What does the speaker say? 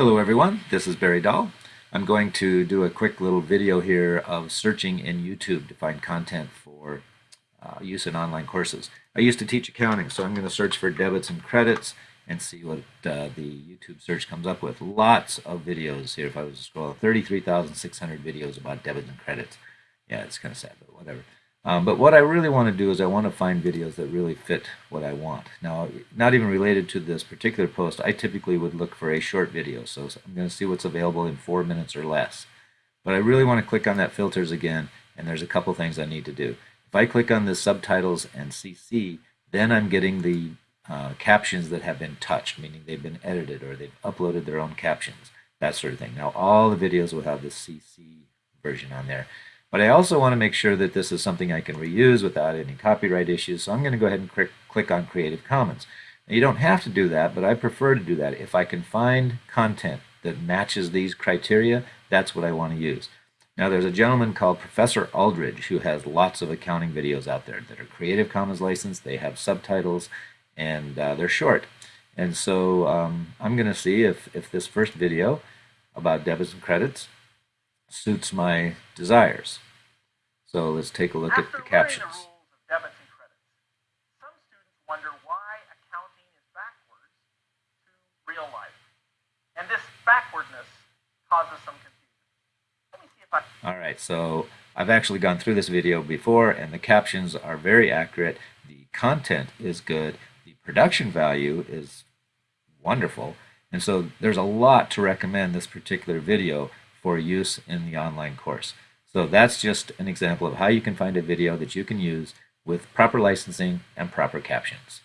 Hello everyone, this is Barry Dahl. I'm going to do a quick little video here of searching in YouTube to find content for uh, use in online courses. I used to teach accounting, so I'm going to search for debits and credits and see what uh, the YouTube search comes up with. Lots of videos here. If I was to scroll, 33,600 videos about debits and credits. Yeah, it's kind of sad, but whatever. Um, but what I really want to do is I want to find videos that really fit what I want. Now, not even related to this particular post, I typically would look for a short video. So I'm going to see what's available in four minutes or less. But I really want to click on that filters again, and there's a couple things I need to do. If I click on the subtitles and CC, then I'm getting the uh, captions that have been touched, meaning they've been edited or they've uploaded their own captions, that sort of thing. Now, all the videos will have the CC version on there. But I also want to make sure that this is something I can reuse without any copyright issues. So I'm going to go ahead and click, on Creative Commons. Now, you don't have to do that, but I prefer to do that. If I can find content that matches these criteria, that's what I want to use. Now there's a gentleman called Professor Aldridge who has lots of accounting videos out there that are Creative Commons licensed, they have subtitles, and uh, they're short. And so um, I'm going to see if, if this first video about debits and credits suits my desires. So let's take a look After at the captions. The debits and credits, some students wonder why accounting is backwards to real life. And this backwardness causes some confusion. Let me see if I... All right, so I've actually gone through this video before and the captions are very accurate. The content is good. The production value is wonderful. And so there's a lot to recommend this particular video for use in the online course. So that's just an example of how you can find a video that you can use with proper licensing and proper captions.